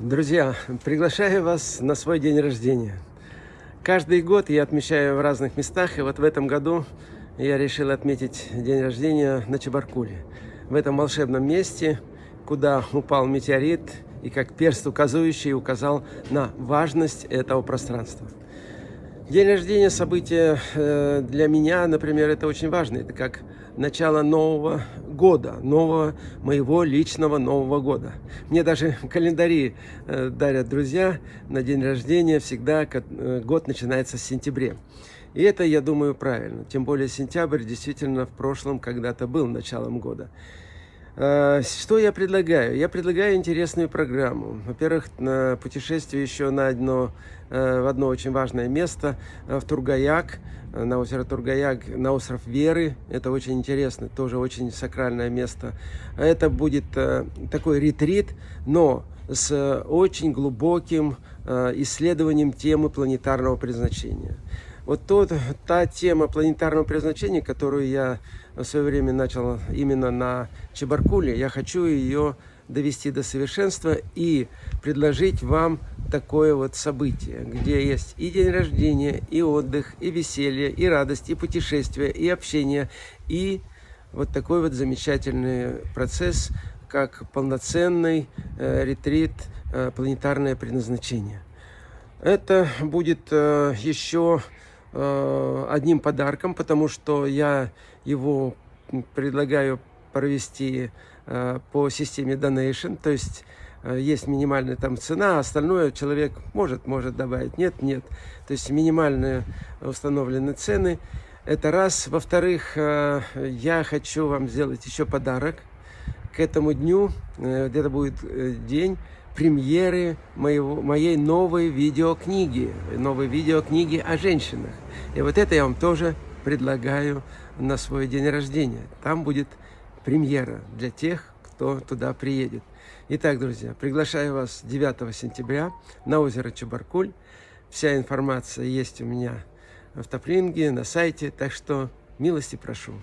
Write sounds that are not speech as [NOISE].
Друзья, приглашаю вас на свой день рождения. Каждый год я отмечаю в разных местах, и вот в этом году я решил отметить день рождения на Чебаркуле. В этом волшебном месте, куда упал метеорит, и как перст указывающий указал на важность этого пространства. День рождения событие э, для меня, например, это очень важно. Это как начало нового года, нового моего личного Нового года. Мне даже [LAUGHS] календари э, дарят друзья на день рождения, всегда э, год начинается с сентября. И это, я думаю, правильно. Тем более сентябрь действительно в прошлом когда-то был началом года. Э, что я предлагаю? Я предлагаю интересную программу. Во-первых, путешествие еще на одно, э, в одно очень важное место, э, в Тургаяк, на озеро Тургаяк, на остров Веры. Это очень интересно, тоже очень сакральное место. Это будет такой ретрит, но с очень глубоким исследованием темы планетарного предназначения. Вот тот, та тема планетарного предназначения, которую я в свое время начал именно на Чебаркуле, я хочу ее довести до совершенства и предложить вам такое вот событие, где есть и день рождения, и отдых, и веселье, и радость, и путешествие, и общение, и вот такой вот замечательный процесс, как полноценный э, ретрит э, «Планетарное предназначение». Это будет э, еще Э, одним подарком, потому что я его предлагаю провести э, по системе donation, то есть э, есть минимальная там цена, а остальное человек может, может добавить, нет, нет. То есть минимальные установленные цены. Это раз. Во-вторых, я хочу вам сделать еще подарок этому дню. Где-то будет день премьеры моего, моей новой видеокниги, новой видеокниги о женщинах. И вот это я вам тоже предлагаю на свой день рождения. Там будет премьера для тех, кто туда приедет. Итак, друзья, приглашаю вас 9 сентября на озеро Чебаркуль. Вся информация есть у меня в Топлинге, на сайте, так что милости прошу.